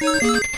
Música